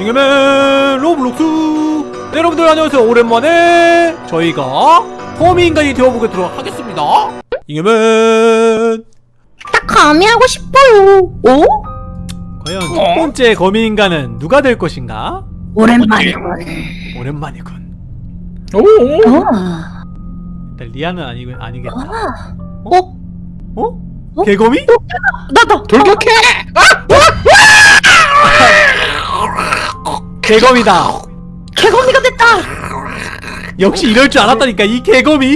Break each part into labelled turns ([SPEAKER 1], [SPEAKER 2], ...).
[SPEAKER 1] 잉여맨 로블록스 네, 여러분들 안녕하세요 오랜만에 저희가 거미인간이 되어보도록 하겠습니다 잉여맨
[SPEAKER 2] 딱 거미 하고 싶어요. 오?
[SPEAKER 1] 과연 첫 번째 거미인간은 누가 될 것인가?
[SPEAKER 2] 오랜만이군.
[SPEAKER 1] 오랜만이군
[SPEAKER 3] 오,
[SPEAKER 2] 아.
[SPEAKER 1] 일단 리아는 아니, 아니겠다
[SPEAKER 2] 어?
[SPEAKER 1] 어?
[SPEAKER 2] 어?
[SPEAKER 1] 개거미?
[SPEAKER 2] 나다.
[SPEAKER 3] 돌격해!
[SPEAKER 1] 개거미다
[SPEAKER 2] 개거미가 됐다.
[SPEAKER 1] 역시 이럴 줄 알았다니까 이 개거미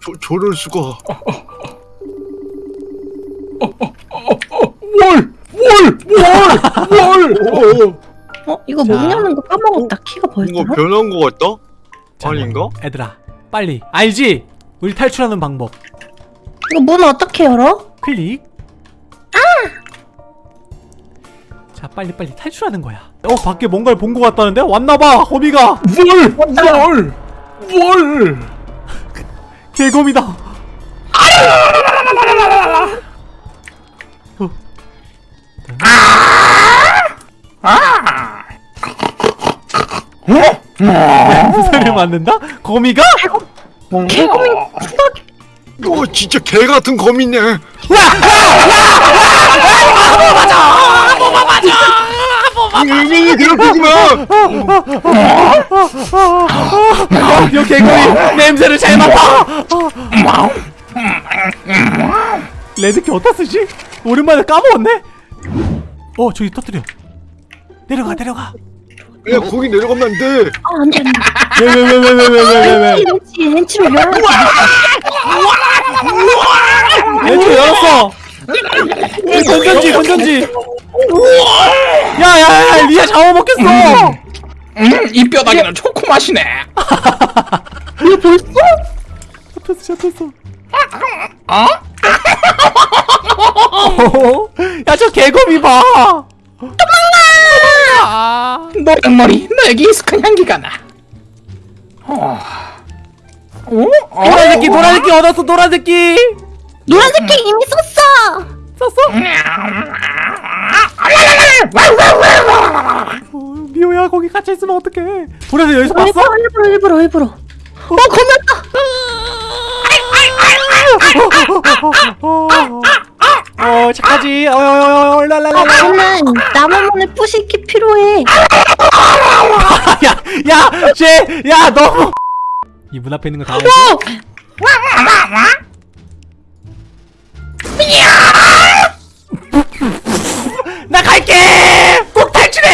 [SPEAKER 4] 저, 저럴 수가
[SPEAKER 3] 월! 월! 월! 월!
[SPEAKER 2] 어? 이거
[SPEAKER 1] 자.
[SPEAKER 2] 못 여는 거 까먹었다. 키가
[SPEAKER 4] 뭔가
[SPEAKER 2] 뭐였더라?
[SPEAKER 4] 변한 거 같다?
[SPEAKER 1] 자,
[SPEAKER 4] 아닌가?
[SPEAKER 1] 얘들아 빨리 알지? 우리 탈출하는 방법
[SPEAKER 2] 이거 문 어떻게 열어?
[SPEAKER 1] 클릭 아! 자 빨리 빨리 탈출하는 거야 어 밖에 뭔가를 본 것 같다는데? 왔나봐 거미가
[SPEAKER 3] 월! 월! 월!
[SPEAKER 1] 개거미다 어. 소리를 만든다? 거미가?
[SPEAKER 2] 개거미
[SPEAKER 4] 이거 진짜 개 같은 거미네 맞아! 마!
[SPEAKER 1] 이 개거미 냄새를 잘 맡아 레드키 어디다 쓰지? 오랜만에 까먹었네? 어 저기 터뜨려 내려가 내려가
[SPEAKER 4] 야 거기 내려가면 안 돼!
[SPEAKER 2] 아, 안 돼, 안 돼.
[SPEAKER 1] 왜 왜 왜 왜 왜 왜왜왜
[SPEAKER 2] 렌치, 렌치로 열어야지.
[SPEAKER 1] 왼쪽 열었어 건전지 건전지 야야야 리아 잡아먹겠어
[SPEAKER 3] 음, 이 뼈다귀는 초코 맛이네.
[SPEAKER 2] 이거 벌써?
[SPEAKER 1] 잡혔어 잡혔어
[SPEAKER 3] 어?
[SPEAKER 1] 야저 개거미 봐 도망가
[SPEAKER 3] 노랑머리, 너에게 익숙한 향기가 나. 어. 어? 어?
[SPEAKER 1] 노란 새끼 노란 새끼 얻었어 노란 새끼
[SPEAKER 2] 노란색끼 이미 썼어.
[SPEAKER 1] 썼어? 어, 미호야 거기 갇혀있으면 어떡해 보라색 여기서 봤어?
[SPEAKER 2] 일부러, 일부러, 일부러, 일부러. 어, 거미였다.
[SPEAKER 1] 어 착하지
[SPEAKER 2] 나는 나무문에 부식이 필요해.
[SPEAKER 1] 야야쟤야 너무 이 문 앞에 있는 거다 알지? 나 갈게 꼭 탈출해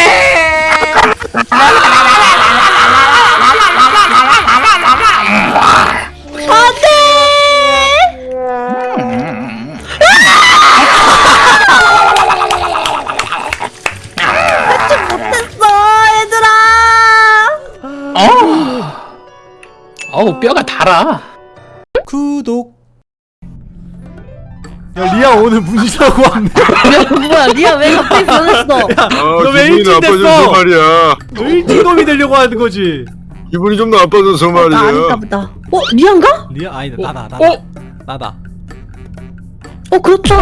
[SPEAKER 2] 됐어, 얘들아.
[SPEAKER 3] 어. 어우, 뼈가 달아.
[SPEAKER 1] 구독 야 리아 오늘 문신하고 왔네
[SPEAKER 2] 뭐야, 리아 왜 갑자기 변했어?
[SPEAKER 4] 아
[SPEAKER 1] 너왜 일찍 됐어?
[SPEAKER 4] 말이야
[SPEAKER 1] 일찍놈이 되려고 하는 거지
[SPEAKER 4] 기분이 좀 나빠져서
[SPEAKER 2] 나 아닌가
[SPEAKER 4] 말이야
[SPEAKER 2] 보다. 어, 리안가?
[SPEAKER 1] 리아 아니다
[SPEAKER 3] 어,
[SPEAKER 1] 나다 나다
[SPEAKER 3] 어?
[SPEAKER 1] 나다
[SPEAKER 2] 어, 그렇죠.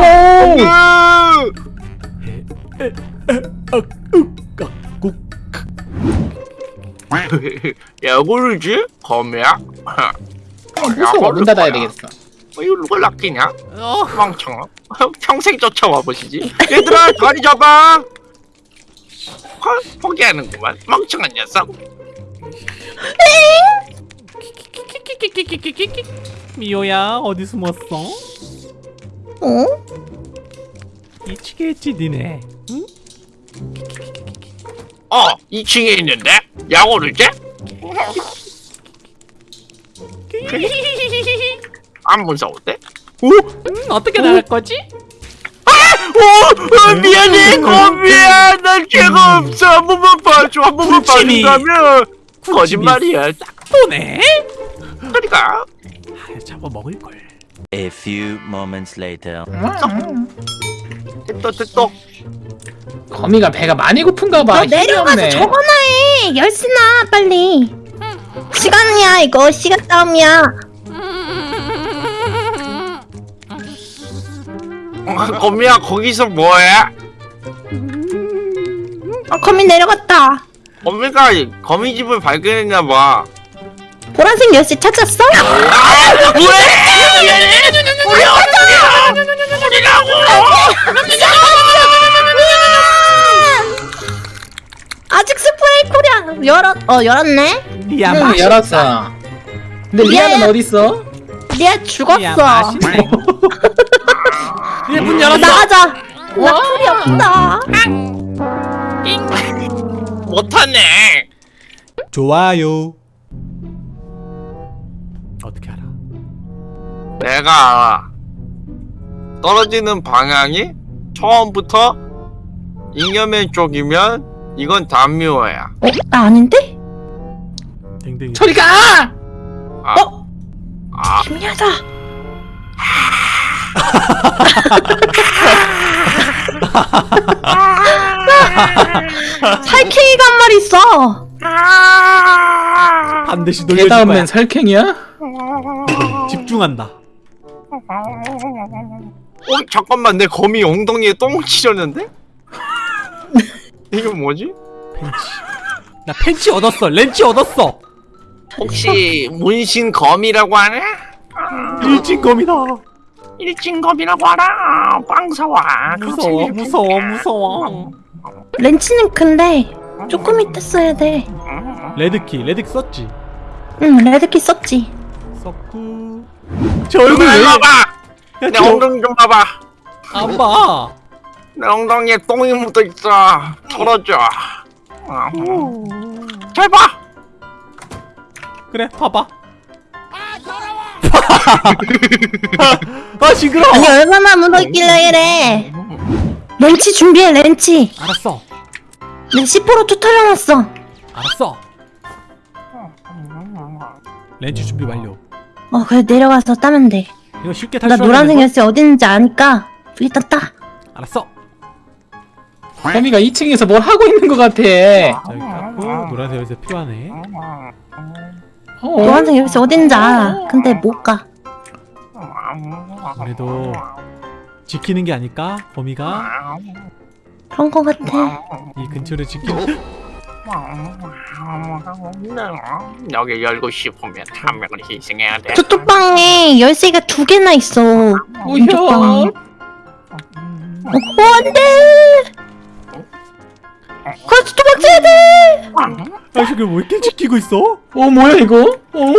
[SPEAKER 4] 야 모르지? 거미야?
[SPEAKER 3] 무서워, 문 닫아야 되겠어.
[SPEAKER 4] 이거 누가 낚이냐?
[SPEAKER 1] 어,
[SPEAKER 4] 멍청아 평생 쫓아와 보시지 얘들아 다리 잡아 헐 포기하는구만 멍청한 녀석
[SPEAKER 1] 미호야 어디 숨었어?
[SPEAKER 2] 어?
[SPEAKER 1] 미치겠지 니네 응?
[SPEAKER 4] 어 2층에 있는데? 야구르지? 안 무서운데?
[SPEAKER 1] 음, 어떻게 나갈 거지?
[SPEAKER 4] 어, 미안해 거미야 난 죄가 없어 한 번만 봐줘 한 번만
[SPEAKER 1] 군침이.
[SPEAKER 4] 봐준다면 거짓말이야 딱
[SPEAKER 1] 또네?
[SPEAKER 4] 그러니까
[SPEAKER 1] 아, 잡아 먹을 걸.
[SPEAKER 5] A few moments later.
[SPEAKER 4] 됐다 됐다
[SPEAKER 3] 거미가 배가 많이 고픈가 봐.
[SPEAKER 2] 너
[SPEAKER 3] 힘이
[SPEAKER 2] 내려가서
[SPEAKER 3] 없네.
[SPEAKER 2] 저거나 해. 열쇠나 빨리. 시간이야 이거 시간 싸움이야.
[SPEAKER 4] 거미야 거기서 뭐해?
[SPEAKER 2] 어 거미 내려갔다
[SPEAKER 4] 거미가 거미 집을 발견했나봐
[SPEAKER 2] 보라색 열쇠 찾았어? 아직 스프레이 콜이야 열었 어 열었네
[SPEAKER 1] 야
[SPEAKER 2] 응,
[SPEAKER 3] 열었어. 근데 리아는
[SPEAKER 2] 야, 야.
[SPEAKER 3] 어디 있어?
[SPEAKER 2] 리아
[SPEAKER 1] 야
[SPEAKER 2] 죽었어
[SPEAKER 1] 얘 문 열었어.
[SPEAKER 2] 나가자. 나 풀이 없다.
[SPEAKER 4] 못하네.
[SPEAKER 1] 좋아요. 어떻게 알아?
[SPEAKER 4] 내가 알아 떨어지는 방향이 처음부터 잉여맨 쪽이면 이건 담미호야.
[SPEAKER 2] 어? 나 아닌데?
[SPEAKER 1] 댕댕이.
[SPEAKER 3] 저리 가!
[SPEAKER 4] 아,
[SPEAKER 2] 어?
[SPEAKER 4] 아.
[SPEAKER 2] 김야다 살쾡이가 한 마리 있어
[SPEAKER 1] 반드시 놀려줄 거야
[SPEAKER 3] 개다음엔 살쾡이야?
[SPEAKER 1] 집중한다
[SPEAKER 4] 어, 잠깐만 내 거미 엉덩이에 똥 지렸는데? 이거 뭐지?
[SPEAKER 1] 펜치 나 펜치 얻었어 렌치 얻었어
[SPEAKER 4] 혹시 문신 거미라고 하네?
[SPEAKER 1] 일진 거미다
[SPEAKER 4] 일진 거미라고 하나 빵 사와.
[SPEAKER 1] 무서워 무서워 무서워.
[SPEAKER 2] 렌치는 큰데 조금 이따 써야 돼 응
[SPEAKER 1] red key red key 썼지?
[SPEAKER 2] red key 썼지.
[SPEAKER 1] 썼고. 저 얼굴
[SPEAKER 4] 얼굴
[SPEAKER 1] 왜
[SPEAKER 4] 봐봐.
[SPEAKER 1] 야,
[SPEAKER 4] 내
[SPEAKER 1] 저-
[SPEAKER 4] 엉덩이 좀 봐봐.
[SPEAKER 1] 안 봐.
[SPEAKER 4] 내 엉덩이에 똥이 묻어있어. 털어줘. 잘 봐!
[SPEAKER 1] 그래, 봐봐. 아, 징그러워.
[SPEAKER 2] 아니 얼마나 묻어있길래 이래 렌치 준비해 렌치
[SPEAKER 1] 알았어.
[SPEAKER 2] 내 C4로 투털려놨어
[SPEAKER 1] 알았어. 렌치 준비 완료.
[SPEAKER 2] 어 그래 내려가서 따면 돼나
[SPEAKER 1] 이거 쉽게 탈출하는
[SPEAKER 2] 노란색
[SPEAKER 1] 거?
[SPEAKER 2] 열쇠 어디 있는지 아니까 일단 따
[SPEAKER 1] 알았어.
[SPEAKER 3] 거미가 2층에서 뭘 하고 있는 것 같아.
[SPEAKER 1] 자, 여기 깎고 노란색 열쇠 필요하네.
[SPEAKER 3] 어?
[SPEAKER 2] 노란색 열쇠 어디 있는지 알아 근데 못 가
[SPEAKER 1] 그래도 지키는 게 아닐까? 범이가
[SPEAKER 2] 그런 거 같아
[SPEAKER 1] 이 근처를 지키는.
[SPEAKER 4] 여기 열고 싶으면 한 명을 희생해야 돼
[SPEAKER 2] 저쪽 방에 열쇠가 두 개나 있어
[SPEAKER 3] 우효.
[SPEAKER 2] 어, 어 안 돼
[SPEAKER 1] 아, 저게 왜 이렇게 지키고 있어?
[SPEAKER 3] 어 뭐야 이거? 어?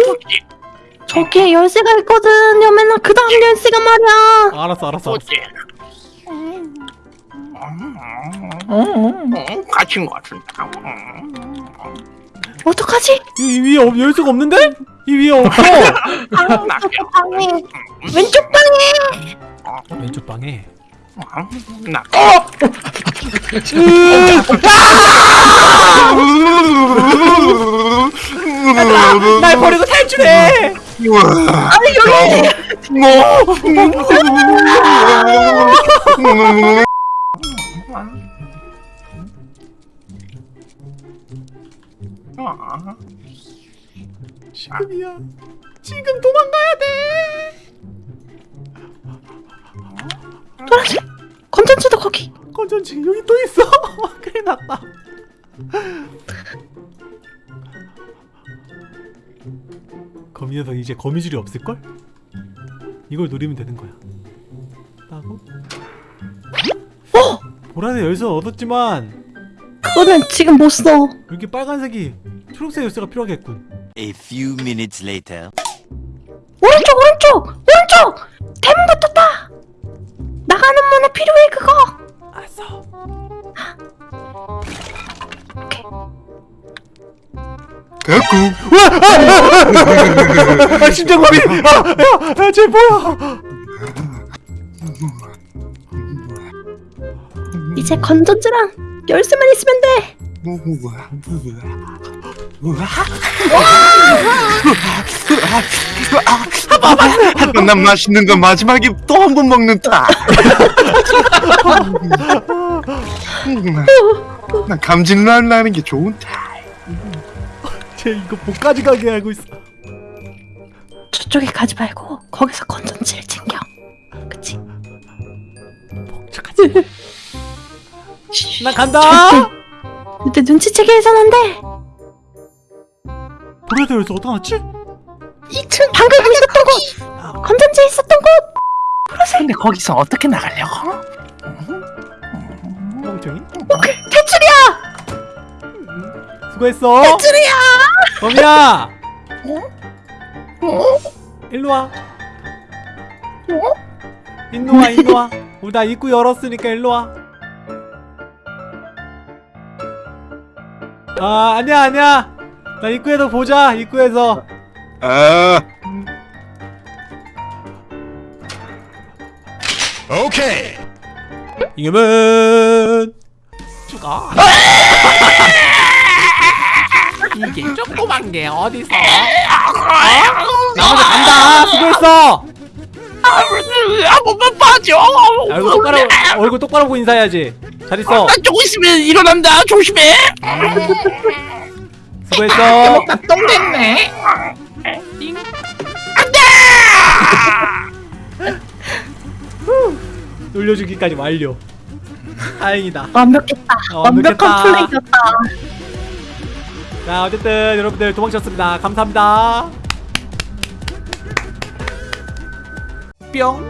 [SPEAKER 2] 저기에 열쇠가 있거든 여매나 그 다음 열쇠가 말이야
[SPEAKER 1] 알았어, 알았어. 알았어.
[SPEAKER 3] 어? 어?
[SPEAKER 4] 응, 갇힌 것 같은데
[SPEAKER 2] 어떡하지?
[SPEAKER 1] 이, 이 위에 없- 열쇠가 없는데? 이 위에 없어.
[SPEAKER 2] 방에 왼쪽 방에
[SPEAKER 1] 왼쪽 방에.
[SPEAKER 4] 나
[SPEAKER 1] 날 버리고 탈출해. 지금이야. 지금 도망가야 돼.
[SPEAKER 2] 노란색 건전지도 거기
[SPEAKER 1] 건전지 여기 또 있어. 큰일 났다. 거미 녀석 이제 거미줄이 없을 걸? 이걸 노리면 되는 거야. 따고. 어! 보라색 열쇠 얻었지만
[SPEAKER 2] 그거는 지금 못써
[SPEAKER 1] 여기 빨간색이 초록색 열쇠가 필요하겠군.
[SPEAKER 5] A few minutes later.
[SPEAKER 2] 오른쪽 오른쪽 오른쪽 대문부터 따
[SPEAKER 1] 아 심장 마비! 아, 야, 야, 쟤 뭐야?
[SPEAKER 2] 이제 건전지랑 열쇠만 있으면
[SPEAKER 4] 돼난 맛있는 건 마지막에 또 한 번 먹는다 난 감질날 나는 게 좋은데
[SPEAKER 1] 쟤 이거 목까지 가게 알고 있어.
[SPEAKER 2] 저쪽에 가지 말고 거기서 건전지를 챙겨 그치?
[SPEAKER 1] 나 간다.
[SPEAKER 2] 근데 눈치채게 해서는 안 돼.
[SPEAKER 1] 보라도 여기서 어떻게 알았지?
[SPEAKER 2] 2층 방금 있었던 곳. 건전지에 있었던 곳.
[SPEAKER 4] 근데 거기서 어떻게 나가려고?
[SPEAKER 1] 멍청이
[SPEAKER 2] 탈출이야.
[SPEAKER 1] 수고했어
[SPEAKER 2] 탈출이야.
[SPEAKER 1] 범이야! 일로 와. 일로 와 일로 와. 우리 나 입구 열었으니까 일로 와. 아, 아니야, 아니야. 나 입구에서 보자, 입구에서.
[SPEAKER 6] 아.
[SPEAKER 1] 이겨면 죽어.
[SPEAKER 4] 이게 조그만 게 어디서?
[SPEAKER 1] 나머지 간다. 수고했어.
[SPEAKER 4] 한 번만 봐줘.
[SPEAKER 1] 얼굴 똑바로 얼굴 똑바로 보고 인사해야지. 잘 있어.
[SPEAKER 4] 나 조금 있으면 일어난다. 조심해.
[SPEAKER 1] 수고했어.
[SPEAKER 3] 나똥 됐네.
[SPEAKER 1] 놀려주기까지 완료. 다행이다.
[SPEAKER 2] 완벽했다.
[SPEAKER 1] 어,
[SPEAKER 2] 완벽한
[SPEAKER 1] 완벽했다.
[SPEAKER 2] 플레이였다.
[SPEAKER 1] 자, 어쨌든 여러분들 도망쳤습니다. 감사합니다. 뿅.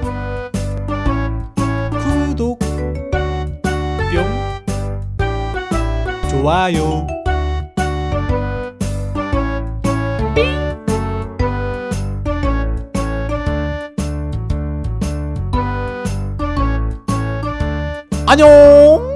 [SPEAKER 1] 구독. 뿅. 좋아요. 안녕.